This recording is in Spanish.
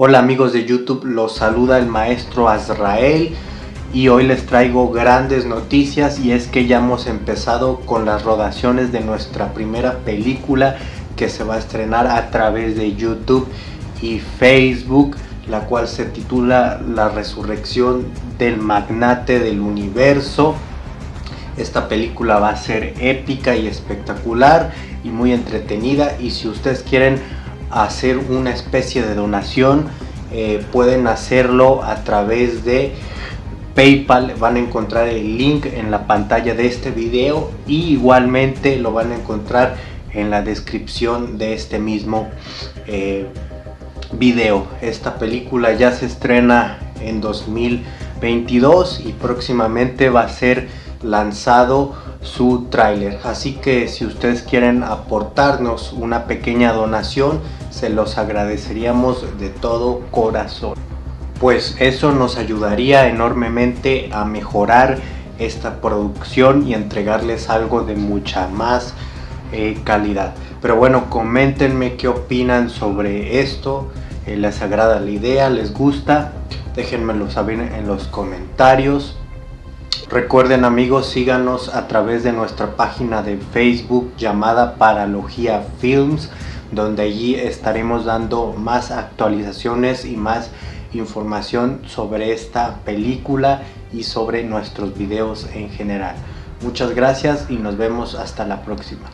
Hola amigos de YouTube, los saluda el maestro Azrael y hoy les traigo grandes noticias y es que ya hemos empezado con las rodaciones de nuestra primera película que se va a estrenar a través de YouTube y Facebook la cual se titula La resurrección del magnate del universo. Esta película va a ser épica y espectacular y muy entretenida y si ustedes quieren hacer una especie de donación eh, pueden hacerlo a través de Paypal van a encontrar el link en la pantalla de este video y igualmente lo van a encontrar en la descripción de este mismo eh, video. Esta película ya se estrena en 2022 y próximamente va a ser lanzado su tráiler. Así que si ustedes quieren aportarnos una pequeña donación se los agradeceríamos de todo corazón. Pues eso nos ayudaría enormemente a mejorar esta producción y entregarles algo de mucha más eh, calidad. Pero bueno coméntenme qué opinan sobre esto. Eh, les agrada la idea les gusta. Déjenmelo saber en los comentarios Recuerden amigos, síganos a través de nuestra página de Facebook llamada Paralogía Films, donde allí estaremos dando más actualizaciones y más información sobre esta película y sobre nuestros videos en general. Muchas gracias y nos vemos hasta la próxima.